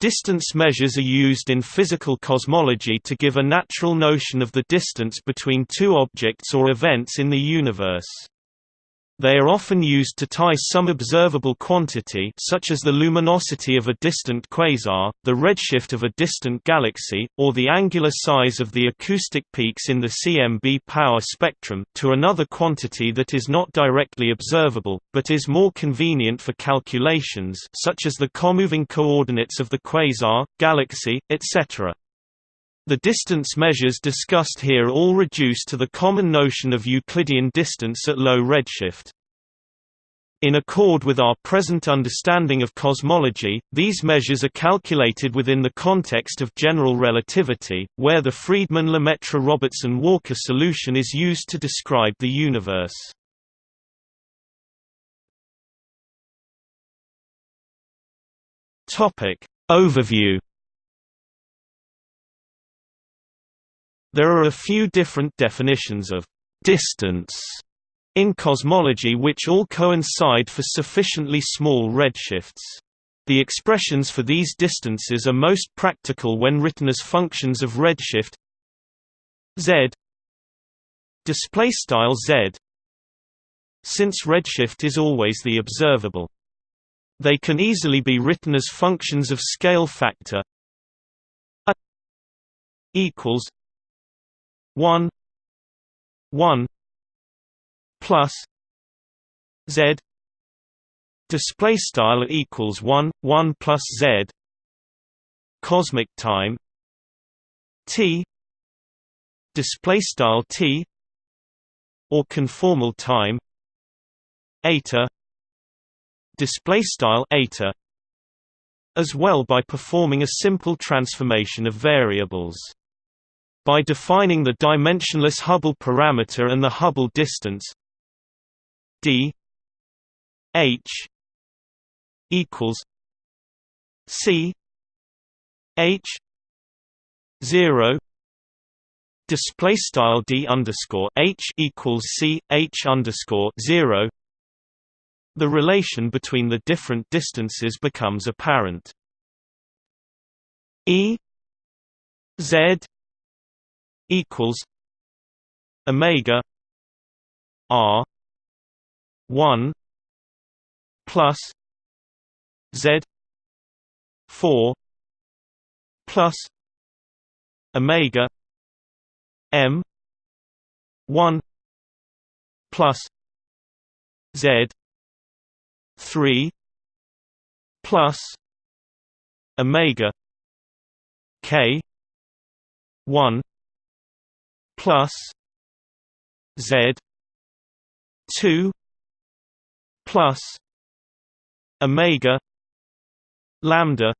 Distance measures are used in physical cosmology to give a natural notion of the distance between two objects or events in the universe. They are often used to tie some observable quantity such as the luminosity of a distant quasar, the redshift of a distant galaxy, or the angular size of the acoustic peaks in the CMB power spectrum to another quantity that is not directly observable, but is more convenient for calculations such as the comoving coordinates of the quasar, galaxy, etc. The distance measures discussed here all reduce to the common notion of Euclidean distance at low redshift. In accord with our present understanding of cosmology, these measures are calculated within the context of general relativity, where the Friedmann-Lemaitre-Robertson-Walker solution is used to describe the universe. Topic Overview There are a few different definitions of distance in cosmology which all coincide for sufficiently small redshifts. The expressions for these distances are most practical when written as functions of redshift z display style z since redshift is always the observable they can easily be written as functions of scale factor a equals 1 1 plus z display style equals 1 1 plus z cosmic time t display style t or conformal time eta display style eta as well by performing a simple transformation of variables. By defining the dimensionless Hubble parameter and the Hubble distance d h equals c h zero display style d underscore h equals c h underscore zero. The relation between the different distances becomes apparent. E z equals omega r 1 plus z 4 plus omega m 1 plus z 3 plus omega k 1 plus z 2 plus omega lambda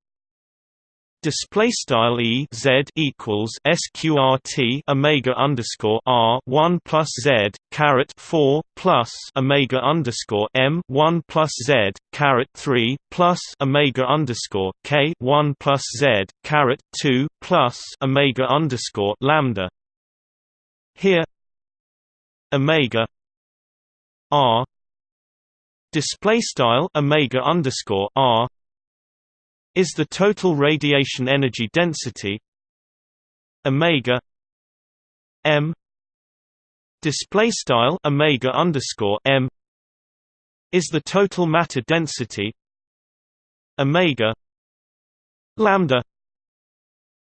Display style e z equals sqrt omega underscore r one plus z caret four plus omega underscore m one plus z caret three plus omega underscore k one plus z caret two plus omega underscore lambda. Here, omega r display style omega underscore r is the total radiation energy density omega m display style omega underscore m is the total matter density omega lambda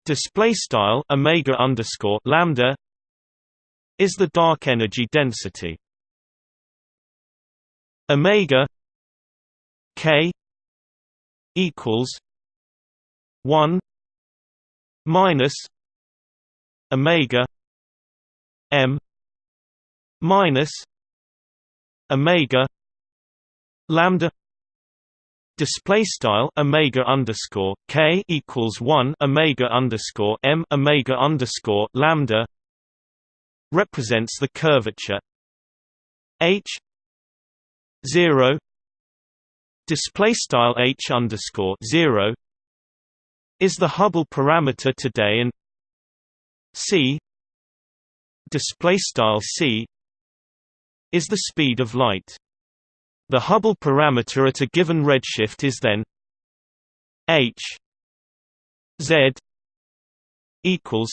display style omega underscore lambda is the dark energy density omega k equals 1 minus omega m minus omega lambda display style omega underscore k equals 1 omega underscore m omega underscore lambda represents the curvature h 0 display style h underscore 0 is the Hubble parameter today and c display style c is the speed of light. The Hubble parameter at a given redshift is then h Z equals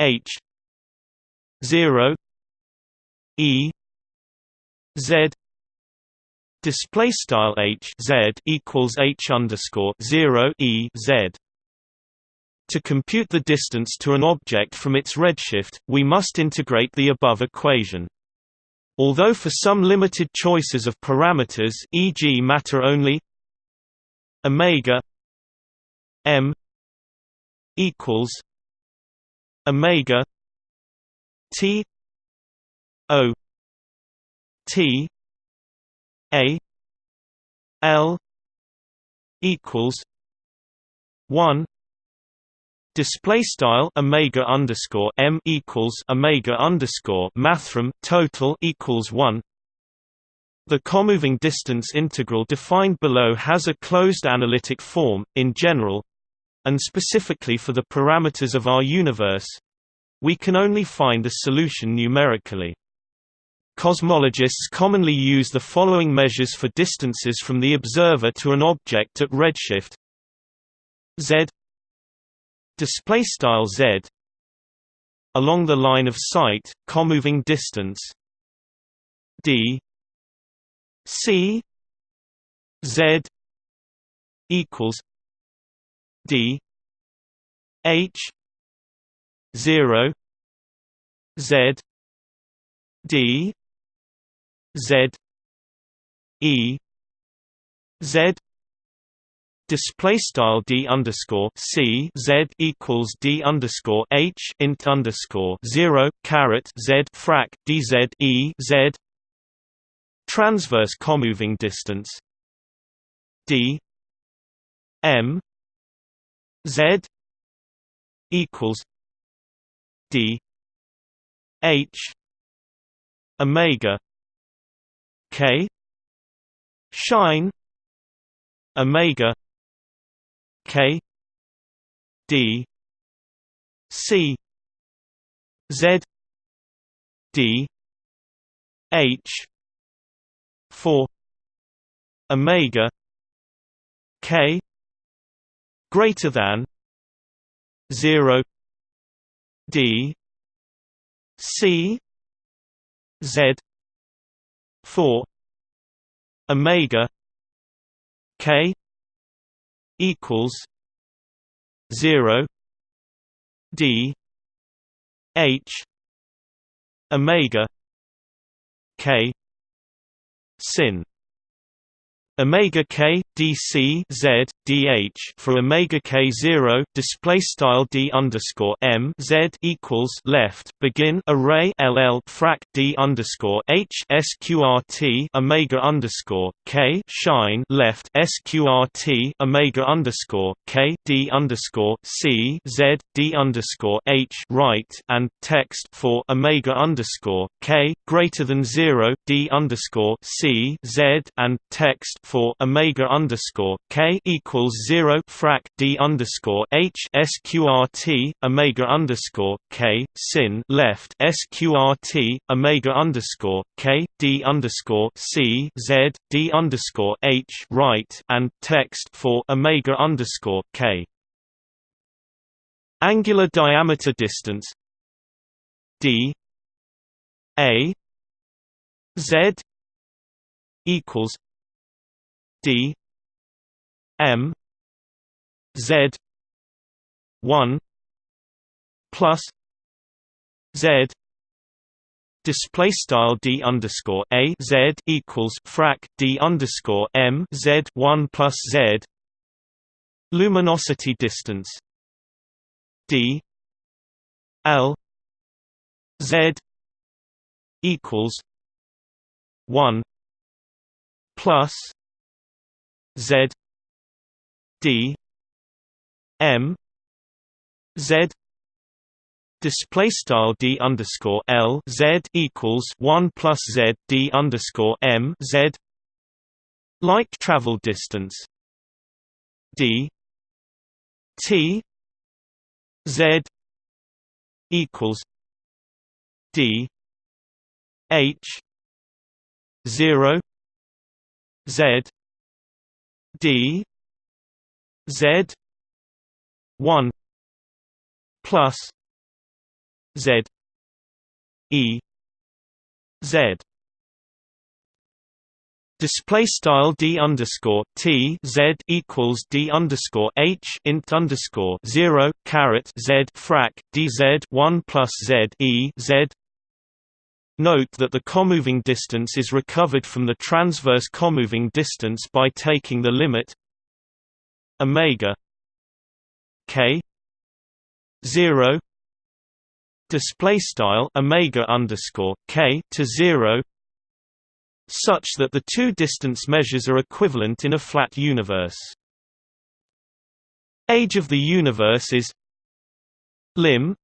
H zero E Z display style H Z equals H underscore zero E Z to compute the distance to an object from its redshift, we must integrate the above equation. Although for some limited choices of parameters e.g. matter only omega m equals omega t o t a l equals 1 Display style omega underscore m equals omega underscore mathrm total equals one. The comoving distance integral defined below has a closed analytic form, in general, and specifically for the parameters of our universe. We can only find a solution numerically. Cosmologists commonly use the following measures for distances from the observer to an object at redshift. Z. Display style z. Along the line of sight comoving distance. D. C. Z. equals d. H. 0 z. D z e z display style d underscore c z equals d underscore h int underscore zero caret z frac dz e z transverse comoving distance d m z equals d h omega k. Shine. Omega. K. D. C. Z. D. H. four. Omega. K. Greater than. Zero. D. C. Z four Omega K equals zero D H Omega K sin. Omega k dc z dh for omega k zero display style d underscore m z equals left begin array ll frac d underscore h sqrt omega underscore k shine left sqrt omega underscore k d underscore c z d underscore h right and text for omega underscore k greater than zero d underscore c z and text for omega underscore k equals zero frac d underscore h sqrt omega underscore k sin left sqrt omega underscore k d underscore c z d underscore h right and text for omega underscore k. Angular diameter distance d a z equals D M Z one plus Z display style d underscore a z equals frac d underscore m z one plus z luminosity distance d l z equals one plus Z D M Z display style d underscore l z equals one plus z d underscore m z light travel distance. D t z equals d h zero z D Z 1 plus z e z Display style d underscore t z equals d underscore h int underscore zero caret z frac dz one plus z e z. Note that the comoving distance is recovered from the transverse comoving distance by taking the limit omega k zero display style omega underscore k to zero such that the two distance measures are equivalent in a flat universe. Age of the universe is lim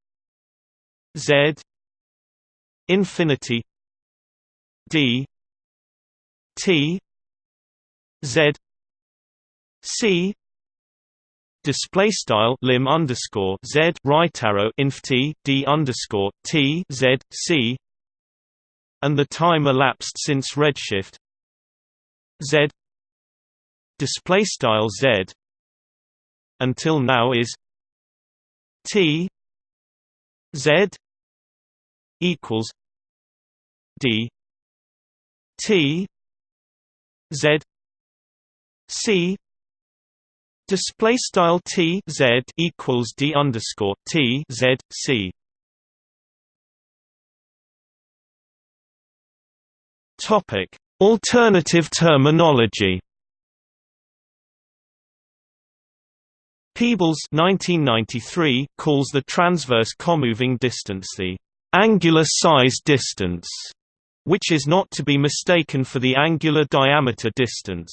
z infinity d t z c display style lim underscore z right arrow inf t d underscore t z c and the time elapsed since redshift. Z. Display style z. Until now is t z equals d t z c display style t z equals d underscore t z c Topic: Alternative terminology. Peebles 1993 calls the transverse comoving distance the angular size distance, which is not to be mistaken for the angular diameter distance.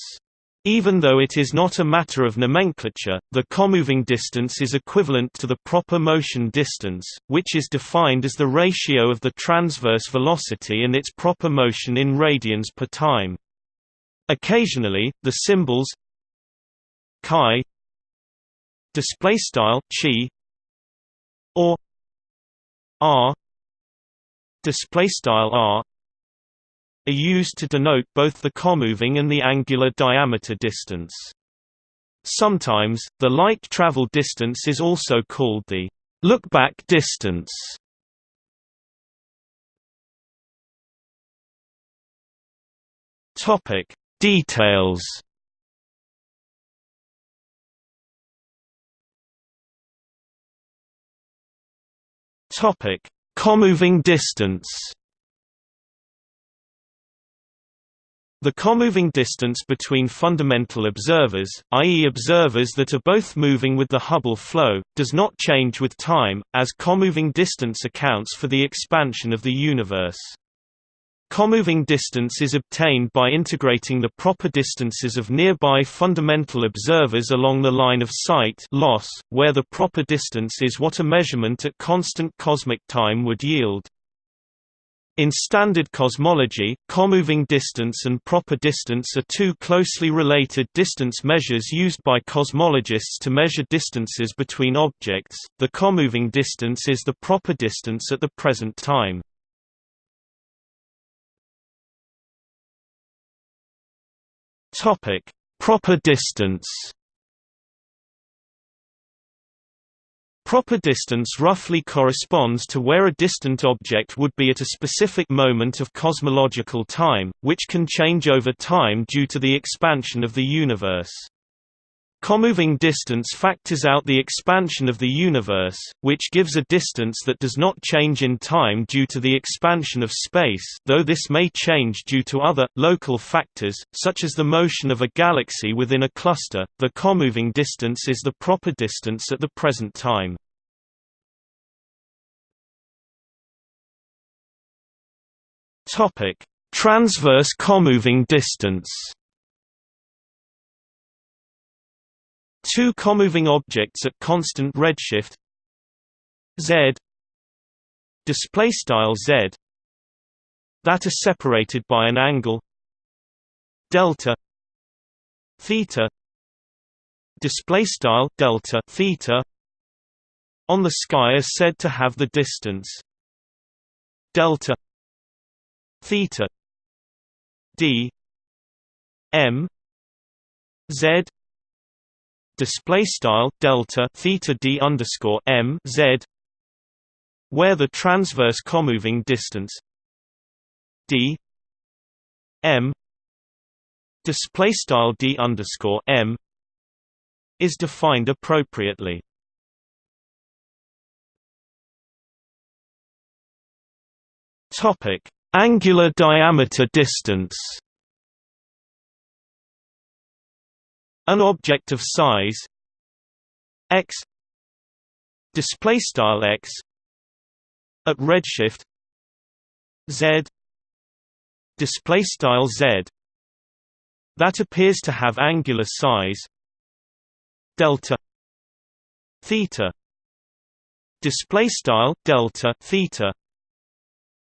Even though it is not a matter of nomenclature, the comoving distance is equivalent to the proper motion distance, which is defined as the ratio of the transverse velocity and its proper motion in radians per time. Occasionally, the symbols chi display style chi or r display style r are used to denote both the comoving and the angular diameter distance. Sometimes, the light travel distance is also called the lookback distance. Topic Details Topic Comoving distance The comoving distance between fundamental observers, i.e. observers that are both moving with the Hubble flow, does not change with time, as comoving distance accounts for the expansion of the universe. Comoving distance is obtained by integrating the proper distances of nearby fundamental observers along the line of sight loss, where the proper distance is what a measurement at constant cosmic time would yield. In standard cosmology, comoving distance and proper distance are two closely related distance measures used by cosmologists to measure distances between objects. The comoving distance is the proper distance at the present time. Topic: Proper distance. Proper distance roughly corresponds to where a distant object would be at a specific moment of cosmological time, which can change over time due to the expansion of the universe. Comoving distance factors out the expansion of the universe, which gives a distance that does not change in time due to the expansion of space though this may change due to other, local factors, such as the motion of a galaxy within a cluster. The comoving distance is the proper distance at the present time. Transverse comoving distance Two comoving objects at constant redshift. Z. Display style z. That are separated by an angle. Delta. Theta. Display style delta theta. On the sky are said to have the distance. Delta. Theta. D. M. Z display style delta theta d underscore m z where the transverse comoving distance d m display style d underscore m is defined appropriately. Topic: Angular diameter distance. An object of size x display style x at redshift z display style z that appears to have angular size delta theta display style delta theta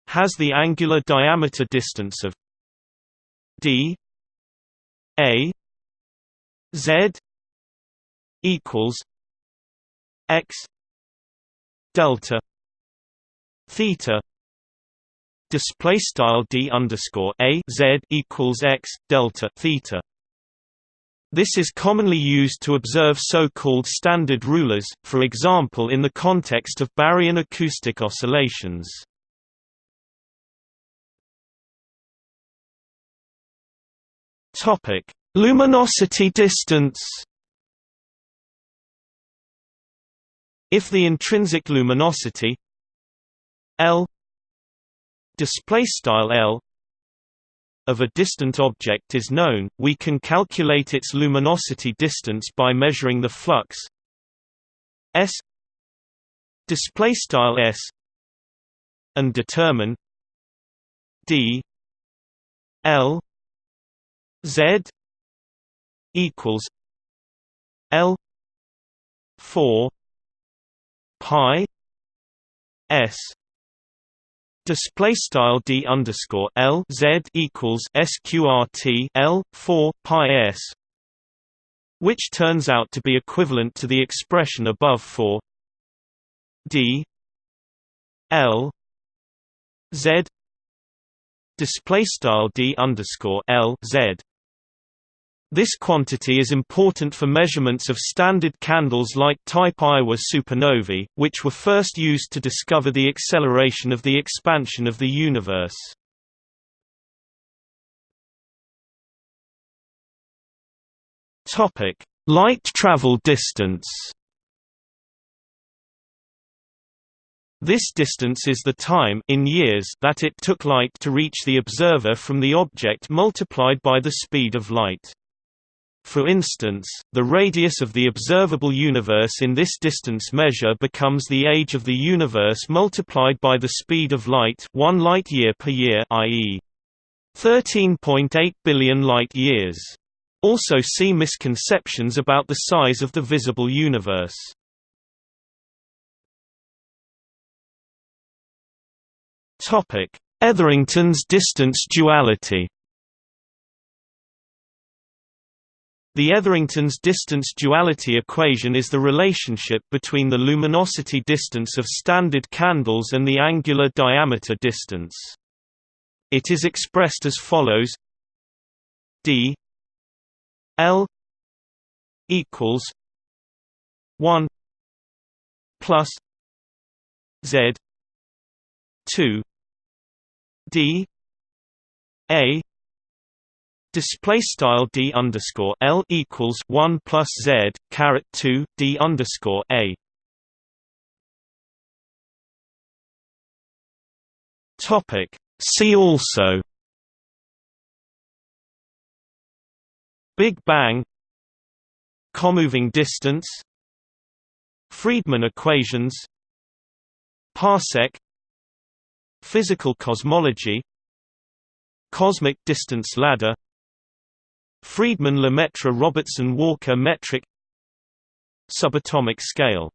has the angular diameter distance of d a z equals x delta theta display style d underscore a z equals x delta theta this is commonly used to observe so-called standard rulers, for example in the context of baryon acoustic oscillations. Topic: Luminosity distance. If the intrinsic luminosity L display style L of a distant object is known, we can calculate its luminosity distance by measuring the flux s display style s and determine d l z equals l 4 pi s. Display style d underscore l z equals sqrt l four pi s, which turns out to be equivalent to the expression above for d l z. Display style d underscore l z this quantity is important for measurements of standard candles like type Ia supernovae, which were first used to discover the acceleration of the expansion of the universe. Topic: Light travel distance. This distance is the time in years that it took light to reach the observer from the object multiplied by the speed of light. For instance, the radius of the observable universe in this distance measure becomes the age of the universe multiplied by the speed of light 1 light year per year i.e. 13.8 billion light years. Also see misconceptions about the size of the visible universe. Etherington's distance duality The Etherington's distance duality equation is the relationship between the luminosity distance of standard candles and the angular diameter distance. It is expressed as follows d l equals 1 plus z 2 d a Display style d underscore l equals one plus z caret two d underscore a. Topic. See also. Big Bang. Comoving distance. Friedmann equations. Parsec. Physical cosmology. Cosmic distance ladder Friedmann-Lemaitre Robertson Walker metric Subatomic scale